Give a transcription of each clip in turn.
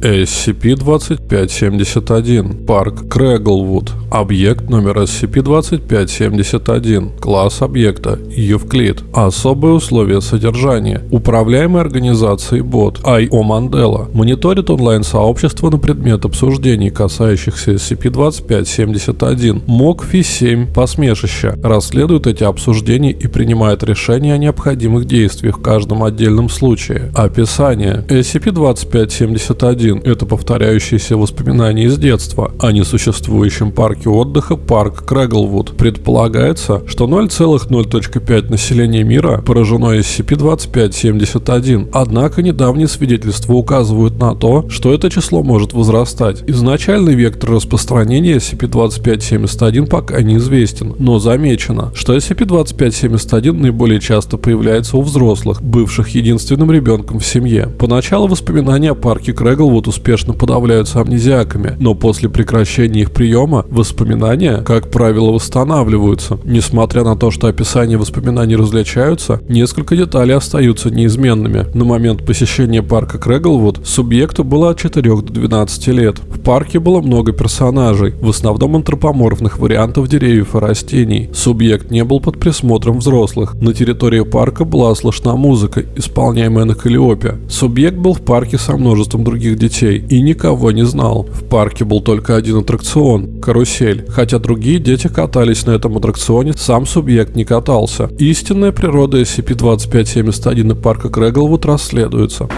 SCP-2571. Парк Крэглвуд. Объект номер SCP-2571. Класс объекта Евклид. Особые условия содержания. Управляемая организацией бот I.O. Мандела. Мониторит онлайн-сообщество на предмет обсуждений, касающихся SCP-2571. МОК-Фи-7. Посмешище. Расследует эти обсуждения и принимает решения о необходимых действиях в каждом отдельном случае. Описание. SCP-2571 – это повторяющиеся воспоминания из детства о несуществующем парке отдыха парк Крэглвуд. Предполагается, что 0,0.5 населения мира поражено SCP-2571, однако недавние свидетельства указывают на то, что это число может возрастать. Изначальный вектор распространения SCP-2571 пока неизвестен, но замечено, что SCP-2571 наиболее часто появляется у взрослых, бывших единственным ребенком в семье. Поначалу воспоминания о парке Крэглвуд успешно подавляются амнезиаками, но после прекращения их приема воспоминания, как правило, восстанавливаются. Несмотря на то, что описания воспоминаний различаются, несколько деталей остаются неизменными. На момент посещения парка Крэглвуд субъекту было от 4 до 12 лет. В парке было много персонажей, в основном антропоморфных вариантов деревьев и растений. Субъект не был под присмотром взрослых. На территории парка была слышна музыка, исполняемая на калиопе. Субъект был в парке со множеством других детей и никого не знал. В парке был только один аттракцион – карусель. Хотя другие дети катались на этом аттракционе, сам субъект не катался. Истинная природа SCP-2571 и парка Крэглвуд расследуется.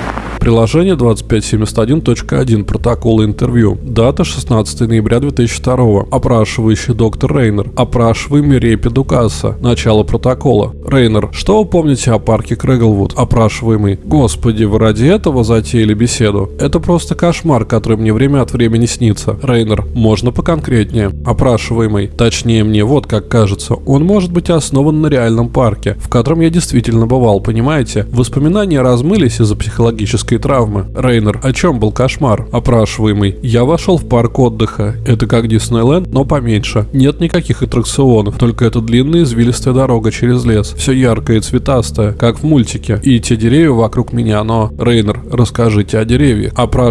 Приложение 2571.1 протокола интервью. Дата 16 ноября 2002. Опрашивающий доктор Рейнер. Опрашиваемый Репи Дукаса. Начало протокола. Рейнер. Что вы помните о парке Крэглвуд? Опрашиваемый. Господи, вы ради этого затеяли беседу? Это просто кошмар, который мне время от времени снится. Рейнер. Можно поконкретнее? Опрашиваемый. Точнее мне вот как кажется. Он может быть основан на реальном парке, в котором я действительно бывал, понимаете? Воспоминания размылись из-за психологической травмы. Рейнер, о чем был кошмар? Опрашиваемый. Я вошел в парк отдыха. Это как Диснейленд, но поменьше. Нет никаких аттракционов, только эта длинная извилистая дорога через лес. Все яркое и цветастое, как в мультике. И те деревья вокруг меня, но... Рейнер, расскажите о деревьях. Опрашиваемый.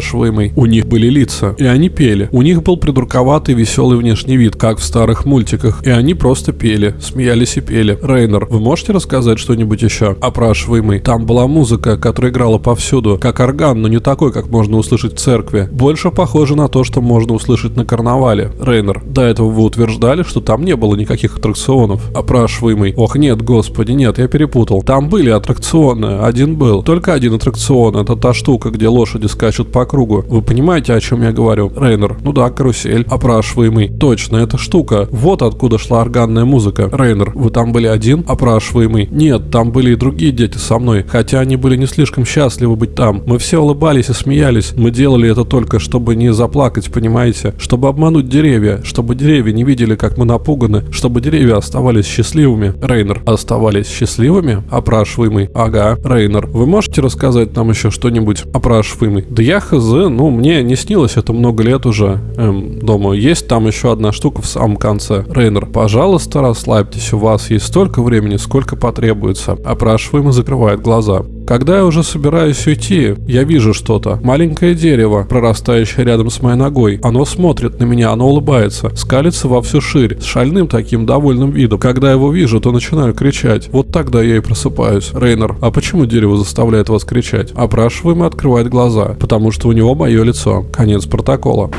У них были лица, и они пели. У них был придурковатый веселый внешний вид, как в старых мультиках. И они просто пели, смеялись и пели. Рейнер, вы можете рассказать что-нибудь еще? Опрашиваемый. Там была музыка, которая играла повсюду, как орган, но не такой, как можно услышать в церкви. Больше похоже на то, что можно услышать на карнавале. Рейнер, до этого вы утверждали, что там не было никаких аттракционов. Опрашиваемый. Ох, нет, господи, нет, я перепутал. Там были аттракционы, один был. Только один аттракцион, это та штука, где лошади скачут по кругу. Вы понимаете, о чем я говорю? Рейнер, ну да, карусель. Опрашиваемый. Точно, эта штука. Вот откуда шла органная музыка. Рейнер, вы там были один? Опрашиваемый. Нет, там были и другие дети со мной, хотя они были не слишком счастливы быть там. Мы все улыбались и смеялись. Мы делали это только, чтобы не заплакать, понимаете? Чтобы обмануть деревья, чтобы деревья не видели, как мы напуганы, чтобы деревья оставались счастливыми. Рейнер, оставались счастливыми? Опрашиваемый. Ага. Рейнер, вы можете рассказать нам еще что-нибудь? Опрашиваемый. Да я хз, ну мне не снилось это много лет уже. Эм, думаю, есть там еще одна штука в самом конце. Рейнер, пожалуйста, расслабьтесь, у вас есть столько времени, сколько потребуется. Опрашиваемый закрывает глаза. Когда я уже собираюсь уйти, я вижу что-то. Маленькое дерево, прорастающее рядом с моей ногой. Оно смотрит на меня, оно улыбается, скалится во всю ширь, с шальным таким довольным видом. Когда его вижу, то начинаю кричать. Вот тогда я и просыпаюсь. Рейнер, а почему дерево заставляет вас кричать? Опрашиваемый открывает глаза, потому что у него мое лицо. Конец протокола.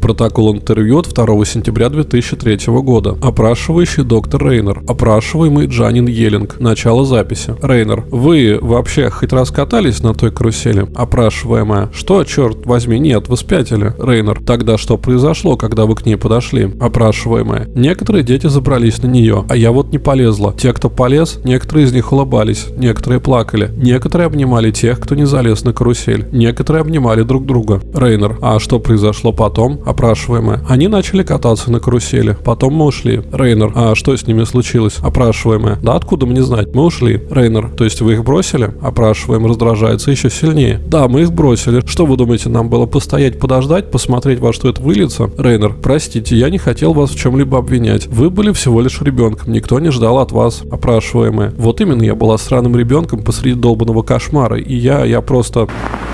Протокол интервью от 2 сентября 2003 года. Опрашивающий доктор Рейнер. Опрашиваемый Джанин Елинг. Начало записи. Рейнер. Вы вообще хоть раз катались на той карусели? Опрашиваемая. Что, черт возьми, нет, вы спятили. Рейнер. Тогда что произошло, когда вы к ней подошли? Опрашиваемая. Некоторые дети забрались на нее, а я вот не полезла. Те, кто полез, некоторые из них улыбались, некоторые плакали. Некоторые обнимали тех, кто не залез на карусель. Некоторые обнимали друг друга. Рейнер. А что произошло потом? Опрашиваемая. Они начали кататься на карусели. Потом мы ушли. Рейнер. А что с ними случилось? Опрашиваемая. Да откуда мне знать? Мы ушли. Рейнер. То есть вы их бросили? Опрашиваемая Опрашиваемый раздражается еще сильнее. Да, мы их бросили. Что вы думаете, нам было постоять, подождать, посмотреть, во что это выльется? Рейнер, простите, я не хотел вас в чем-либо обвинять. Вы были всего лишь ребенком, никто не ждал от вас. Опрашиваемая. Вот именно, я была сраным ребенком посреди долбанного кошмара, и я, я просто...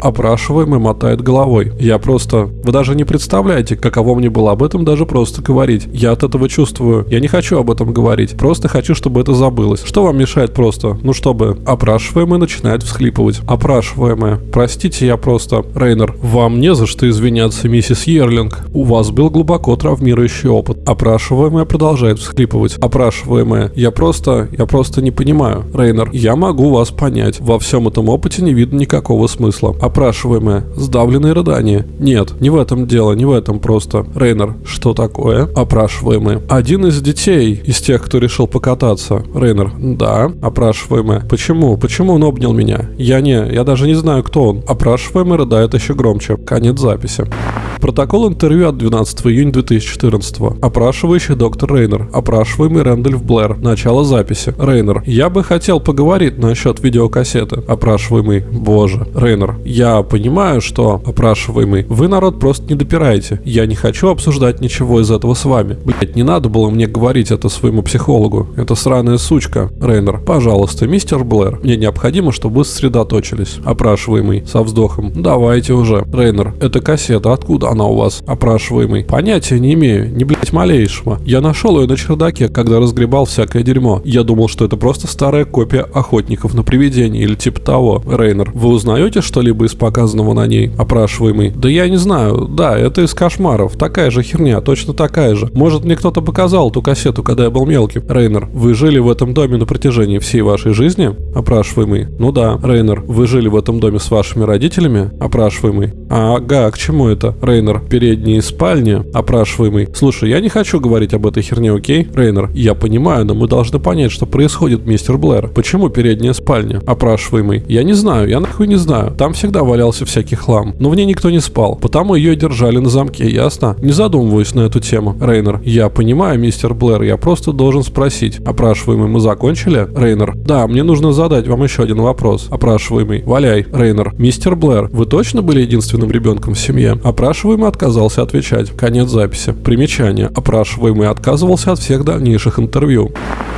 Опрашиваемый мотает головой. Я просто... Вы даже не представляете, каково мне было об этом даже просто говорить. Я от этого чувствую. Я не хочу об этом говорить. Просто хочу, чтобы это забылось. Что вам мешает просто? Ну, чтобы... Опрашиваемый начинает всхлипывать. Опрашиваемая. Простите, я просто... Рейнер, вам не за что извиняться, миссис Ерлинг. У вас был глубоко травмирующий опыт. Опрашиваемая продолжает всхлипывать. Опрашиваемая. Я просто... Я просто не понимаю. Рейнер, я могу вас понять. Во всем этом опыте не видно никакого смысла. Опрашиваемая. Сдавленные рыдания. Нет, не в этом дело, не в этом просто. Рейнер, что такое? Опрашиваемый. Один из детей, из тех, кто решил покататься. Рейнер, да. Опрашиваемый. Почему? Почему он обнял меня? Я не, я даже не знаю, кто он. Опрашиваемый рыдает еще громче. Конец записи. Протокол интервью от 12 июня 2014. Опрашивающий доктор Рейнер. Опрашиваемый Рэндольф Блэр. Начало записи. Рейнер. Я бы хотел поговорить насчет видеокассеты. Опрашиваемый. Боже. Рейнер. Я понимаю, что... Опрашиваемый. Вы народ просто не допираете. Я не хочу обсуждать ничего из этого с вами. Блять, не надо было мне говорить это своему психологу. Это сраная сучка. Рейнер. Пожалуйста, мистер Блэр. Мне необходимо, чтобы вы сосредоточились. Опрашиваемый. Со вздохом. Давайте уже. Рейнер. Это кассета. Откуда она у вас? Опрашиваемый. Понятия не имею. Не блять малейшего. Я нашел ее на чердаке, когда разгребал всякое дерьмо. Я думал, что это просто старая копия охотников на привидений или типа того. Рейнер. Вы узнаете что-либо из показанного на ней? Опрашиваемый. Да я не знаю. Да, это из кошмаров. Такая же херня. Точно такая же. Может мне кто-то показал ту кассету, когда я был мелким? Рейнер. Вы жили в этом доме на протяжении всей вашей жизни? Опрашиваемый. Ну да. Рейнер. Вы жили в этом доме с вашими родителями? Опрашиваемый. Ага, к чему это? Рейнер. Передние спальни? Опрашиваемый. Слушай, я не хочу говорить об этой херне, окей? Рейнер. Я понимаю, но мы должны понять, что происходит, мистер Блэр. Почему передняя спальня? Опрашиваемый. Я не знаю, я нахуй не знаю. Там всегда валялся всякий хлам. Но в ней никто не спал. Потому ее держали на замке, ясно? Не задумываюсь на эту тему. Рейнер. Я понимаю, мистер Блэр, я просто должен спросить. Опрашиваемый, мы закончили? Рейнер. Да, мне нужно задать вам еще один вопрос. Опрашиваемый. Валяй. Рейнер. Мистер Блэр, вы точно были единственным ребенком в семье? Опрашиваемый отказался отвечать. Конец записи. Примечание. Опрашиваемый отказывался от всех дальнейших интервью.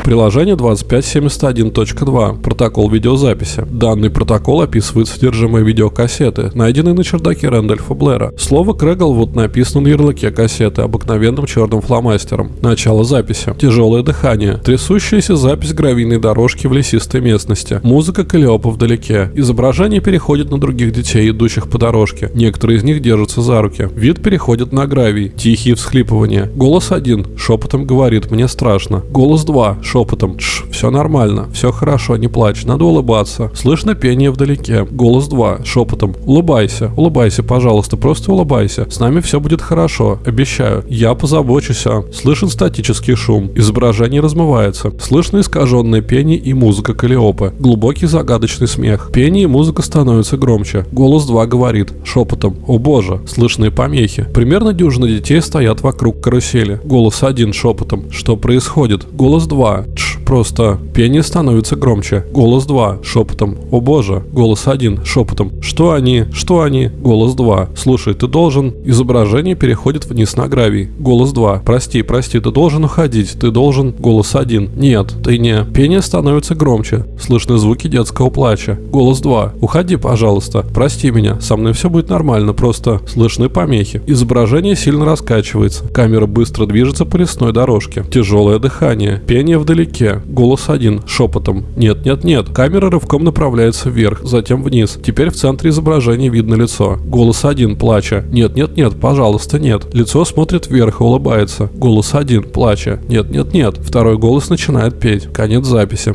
Приложение 2571.2. Протокол видеозаписи. Данный протокол описывает содержимое видеокассеты, найденной на чердаке Рэндольфа Блэра. Слово Крэглвуд написано на ярлыке кассеты обыкновенным черным фломастером. Начало записи. Тяжелое дыхание. Трясущаяся запись гравийной дорожки в лесистой местности. Музыка Калиопа вдалеке. Изображение переходит на других детей, идущих по дорожке. Некоторые из них держатся за руки. Вид переходит на гравий. Тихие всхлипывания. Голос один. Шепотом говорит «Мне страшно». Голос два. Шепотом «Тш, все нормально. Все хорошо, не плачь. Надо улыбаться». Слышно пение вдалеке. Голос два. Шепотом «Улыбайся. Улыбайся, пожалуйста. Просто улыбайся. С нами все будет хорошо. Обещаю. Я позабочусь о...» Слышен статический шум. Изображение размывается. Слышно искаженное пение и музыка Калиопы. Глубокий загадочный смех. Пение и музыка становятся громче. Голос 2 говорит шепотом «О боже!» Слышные помехи. Примерно дюжина детей стоят вокруг карусели. Голос 1 шепотом «Что происходит?» Голос 2 «Тш, просто...» Пение становится громче. Голос 2 шепотом «О боже!» Голос 1 шепотом «Что они? Что они?» Голос 2 «Слушай, ты должен...» Изображение переходит вниз на гравий. Голос 2 «Прости, прости, ты должен уходить. Ты должен...» Голос 1 «Нет, ты не...» Пение становится громче. Слышны звуки детского плача. Голос 2 «Уходи, пожалуйста. Прости меня. Со мной все будет нормально. Просто слышны помехи». Изображение сильно раскачивается. Камера быстро движется по лесной дорожке. Тяжелое дыхание. Пение вдалеке. Голос 1 шепотом «Нет, нет, нет». Камера рывком направляется вверх, затем вниз. Теперь в центре изображения видно лицо. Голос 1 плача «Нет, нет, нет, пожалуйста, нет». Лицо смотрит вверх и улыбается. Голос 1 плача «Нет, нет, нет». Второй голос начинает петь. Конец записи.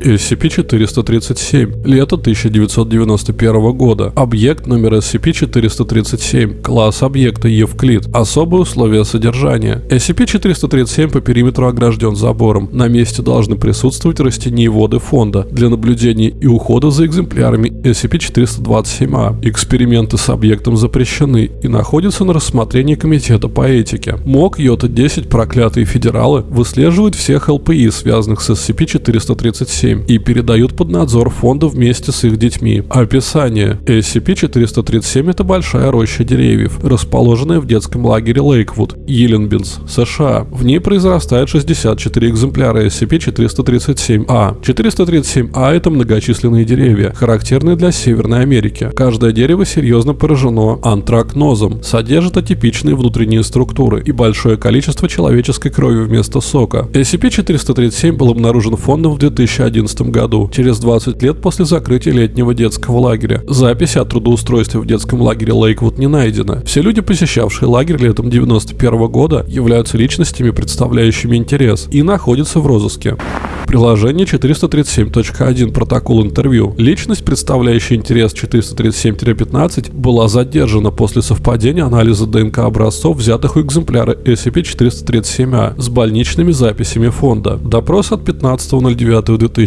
SCP-437. Лето 1991 года. Объект номер SCP-437. Класс объекта Евклид. Особые условия содержания. SCP-437 по периметру огражден забором. На месте должны присутствовать растения воды фонда для наблюдения и ухода за экземплярами SCP-427-А. Эксперименты с объектом запрещены и находятся на рассмотрении Комитета по этике. МОК Йота-10 проклятые федералы выслеживают всех ЛПИ, связанных с SCP-437 437 и передают под надзор фонда вместе с их детьми. Описание. SCP-437 – это большая роща деревьев, расположенная в детском лагере Лейквуд, Йеленбинс, США. В ней произрастает 64 экземпляра SCP-437-A. 437-A – это многочисленные деревья, характерные для Северной Америки. Каждое дерево серьезно поражено антракнозом, содержит атипичные внутренние структуры и большое количество человеческой крови вместо сока. SCP-437 был обнаружен фондом в 2011 году, через 20 лет после закрытия летнего детского лагеря. Записи о трудоустройстве в детском лагере Лейквуд не найдено. Все люди, посещавшие лагерь летом 91 года, являются личностями, представляющими интерес, и находятся в розыске. Приложение 437.1 протокол интервью. Личность, представляющая интерес 437-15, была задержана после совпадения анализа ДНК образцов, взятых у экземпляра SCP-437-A с больничными записями фонда. Допрос от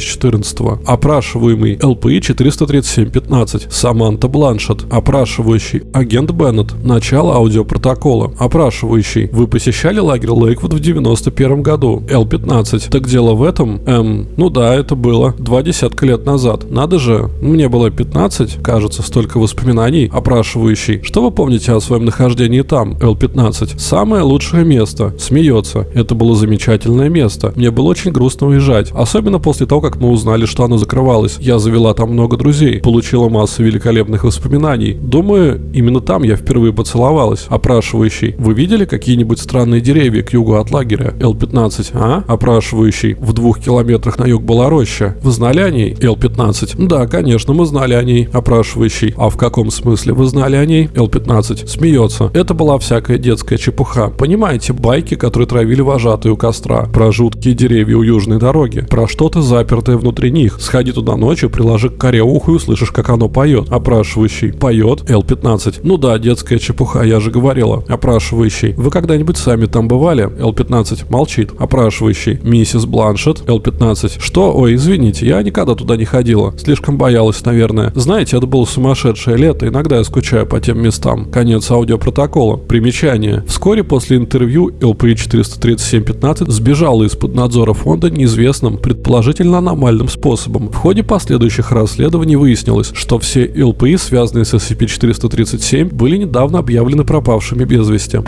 15.09.2014. Опрашиваемый ЛПИ 437-15 Саманта Бланшет. Опрашивающий агент Беннет. Начало аудиопротокола. Опрашивающий. Вы посещали лагерь Лейквуд в 91 году. Л-15. Так дело в этом? Эм, ну да, это было два десятка лет назад. Надо же, мне было 15, кажется, столько воспоминаний, опрашивающий. Что вы помните о своем нахождении там, Л-15? Самое лучшее место. Смеется. Это было замечательное место. Мне было очень грустно уезжать. Особенно после того, как мы узнали, что оно закрывалось. Я завела там много друзей. Получила массу великолепных воспоминаний. Думаю, именно там я впервые поцеловалась. Опрашивающий. Вы видели какие-нибудь странные деревья к югу от лагеря? Л-15, а? Опрашивающий. В двух километрах на юг была роща. Вы знали о ней? Л-15. Да, конечно, мы знали о ней. Опрашивающий. А в каком смысле вы знали о ней? Л-15. Смеется. Это была всякая детская чепуха. Понимаете, байки, которые травили вожатые у костра. Про жуткие деревья у южной дороги. Про что-то запертое внутри них. Сходи туда ночью, приложи к коре уху и услышишь, как оно поет. Опрашивающий. Поет? Л-15. Ну да, детская чепуха, я же говорила. Опрашивающий. Вы когда-нибудь сами там бывали? Л-15. Молчит. Опрашивающий. Миссис Бланшет. Л-15. 15. Что? Ой, извините, я никогда туда не ходила. Слишком боялась, наверное. Знаете, это было сумасшедшее лето, иногда я скучаю по тем местам. Конец аудиопротокола. Примечание. Вскоре после интервью ЛПИ 43715 сбежала из-под надзора фонда неизвестным, предположительно аномальным способом. В ходе последующих расследований выяснилось, что все ЛПИ, связанные с SCP-437, были недавно объявлены пропавшими без вести.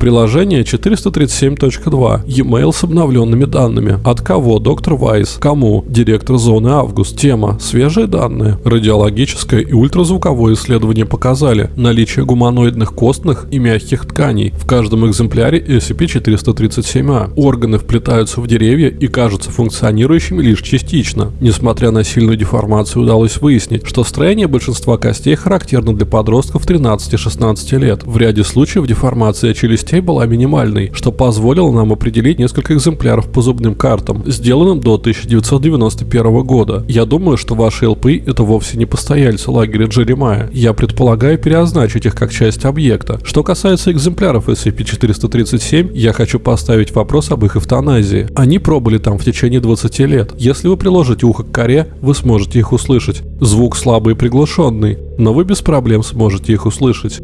Приложение 437.2. E-mail с обновленными данными. От кого? Доктор Вайс. Кому? Директор зоны Август. Тема. Свежие данные. Радиологическое и ультразвуковое исследование показали наличие гуманоидных костных и мягких тканей в каждом экземпляре SCP-437-A. Органы вплетаются в деревья и кажутся функционирующими лишь частично. Несмотря на сильную деформацию, удалось выяснить, что строение большинства костей характерно для подростков 13-16 лет. В ряде случаев деформация челюсти частей была минимальной, что позволило нам определить несколько экземпляров по зубным картам, сделанным до 1991 года. Я думаю, что ваши ЛП это вовсе не постояльцы лагеря Джеремая. Я предполагаю переозначить их как часть объекта. Что касается экземпляров SCP-437, я хочу поставить вопрос об их эвтаназии. Они пробыли там в течение 20 лет. Если вы приложите ухо к коре, вы сможете их услышать. Звук слабый и приглушенный, но вы без проблем сможете их услышать.